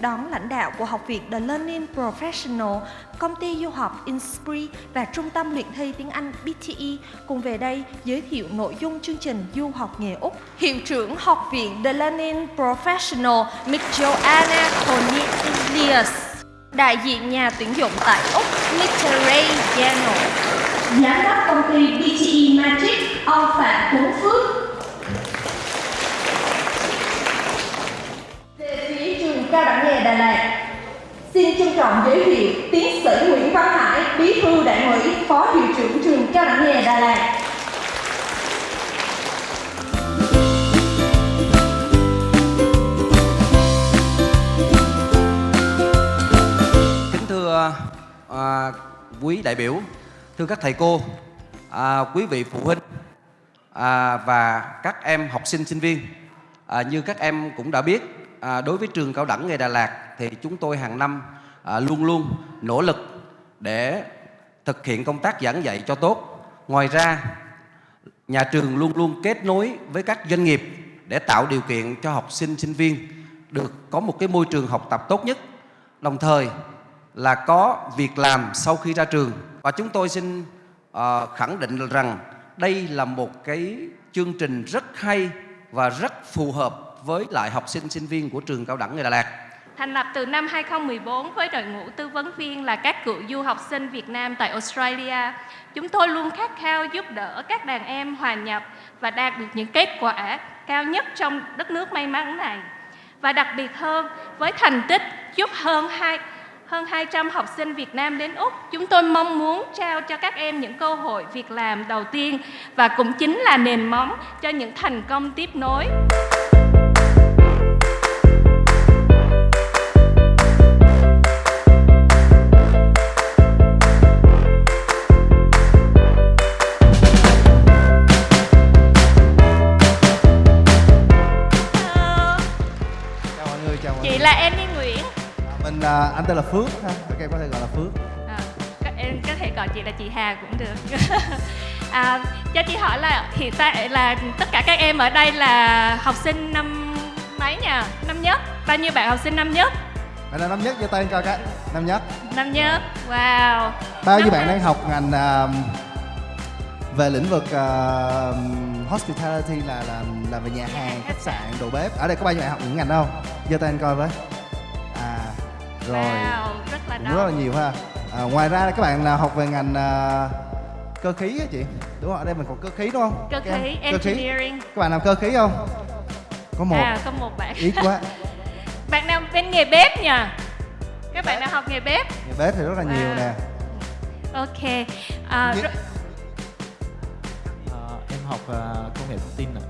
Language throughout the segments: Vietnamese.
đón lãnh đạo của Học viện The Learning Professional, công ty du học Inspire và Trung tâm luyện thi tiếng Anh BTE cùng về đây giới thiệu nội dung chương trình du học nghề Úc. Hiệu trưởng Học viện The Learning Professional, Miss Joanna Cornelius, đại diện nhà tuyển dụng tại Úc, Mr. Ray Gano, giám đốc công ty BTE Magic, ông Phạm Tuấn Phước, cao đẳng nghề Đà Lạt, xin trân trọng giới thiệu tiến sĩ Nguyễn Văn Hải, bí thư đảng ủy, phó hiệu trưởng trường cao đẳng nghề Đà Lạt. Kính thưa à, quý đại biểu, thưa các thầy cô, à, quý vị phụ huynh à, và các em học sinh sinh viên. À, như các em cũng đã biết, à, đối với trường cao đẳng nghề Đà Lạt thì chúng tôi hàng năm à, luôn luôn nỗ lực để thực hiện công tác giảng dạy cho tốt. Ngoài ra, nhà trường luôn luôn kết nối với các doanh nghiệp để tạo điều kiện cho học sinh sinh viên được có một cái môi trường học tập tốt nhất đồng thời là có việc làm sau khi ra trường và chúng tôi xin ờ, khẳng định rằng đây là một cái chương trình rất hay và rất phù hợp với lại học sinh sinh viên của trường cao đẳng nghề Đà Lạt Thành lập từ năm 2014 với đội ngũ tư vấn viên là các cựu du học sinh Việt Nam tại Australia, chúng tôi luôn khát khao giúp đỡ các đàn em hòa nhập và đạt được những kết quả cao nhất trong đất nước may mắn này. Và đặc biệt hơn, với thành tích giúp hơn hai hơn 200 học sinh Việt Nam đến Úc, chúng tôi mong muốn trao cho các em những cơ hội việc làm đầu tiên và cũng chính là nền móng cho những thành công tiếp nối. Mình à, anh tên là Phước ha các em có thể gọi là Phước À, các em có thể gọi chị là chị Hà cũng được. à, cho chị hỏi là hiện tại là tất cả các em ở đây là học sinh năm mấy nhỉ? Năm nhất. Bao nhiêu bạn học sinh năm nhất? bạn là năm nhất giơ tay lên coi cái năm nhất Năm nhất. Wow. bao nhiêu bạn đang học ngành à, về lĩnh vực à, hospitality là làm làm về nhà hàng khách sạn đồ bếp ở đây có bao nhiêu bạn học những ngành không giơ tay lên coi với rồi Wow, rất là cũng rất là đông. nhiều ha à, ngoài ra các bạn nào học về ngành à, cơ khí á chị đúng không ở đây mình còn cơ khí đúng không Cơ khí, cơ khí engineering. các bạn làm cơ khí không có một À, có một bạn. ít quá bạn nào bên nghề bếp nhỉ? Các bạn nào học nghề bếp? Nhà bếp thì rất là nhiều Wow. nè Ok. À, Ờ, em học ờ, công nghệ thông tin ạ.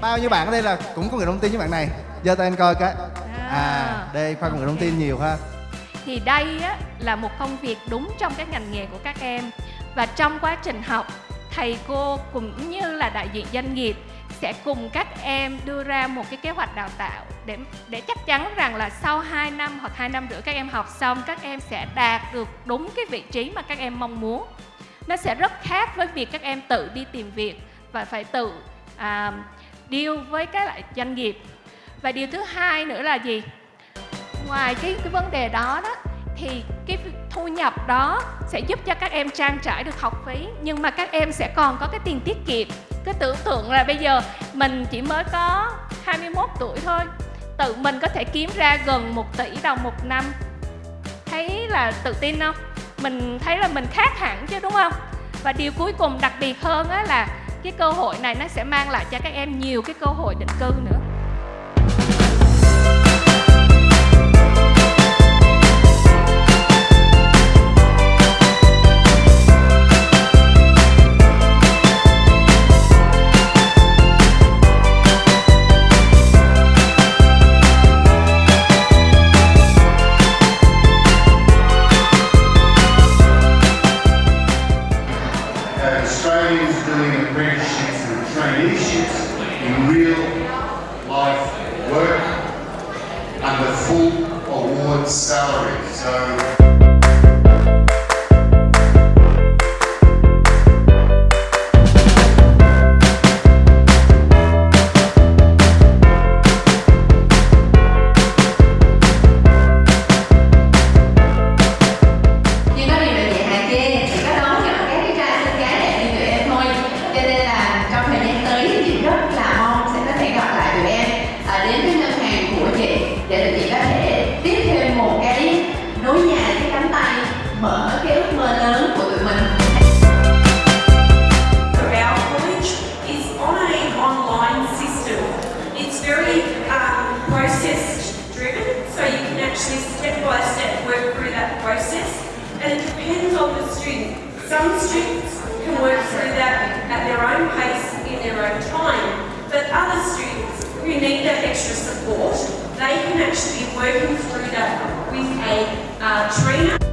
bao nhiêu bạn ở đây là cũng có người thông tin với bạn này giơ tay anh coi cái à đây khoa công nghệ thông tin nhiều ha. Thì đây á, là một công việc đúng trong các ngành nghề của các em. Và trong quá trình học thầy cô cũng như là đại diện doanh nghiệp sẽ cùng các em đưa ra một cái kế hoạch đào tạo để để chắc chắn rằng là sau 2 năm hoặc 2 năm rưỡi các em học xong các em sẽ đạt được đúng cái vị trí mà các em mong muốn. Nó sẽ rất khác với việc các em tự đi tìm việc và phải tự à, deal với các lại doanh nghiệp và điều thứ hai nữa là gì? Ngoài cái cái vấn đề đó đó, thì cái thu nhập đó sẽ giúp cho các em trang trải được học phí, nhưng mà các em sẽ còn có cái tiền tiết kiệm. Cứ tưởng tượng là bây giờ mình chỉ mới có 21 tuổi thôi, tự mình có thể kiếm ra gần 1 tỷ đồng một năm. Thấy là tự tin không? Mình thấy là mình khác hẳn chứ, đúng không? Và điều cuối cùng đặc biệt hơn á là cái cơ hội này nó sẽ mang lại cho các em nhiều cái cơ hội định cư nữa. Salary. So Our college is on an online system. It's very um, process driven, so you can actually step by step work through that process. And it depends on the student. Some students can work through that at their own pace, in their own time, but other students who need that extra support, they can actually be working through that with a uh, trainer.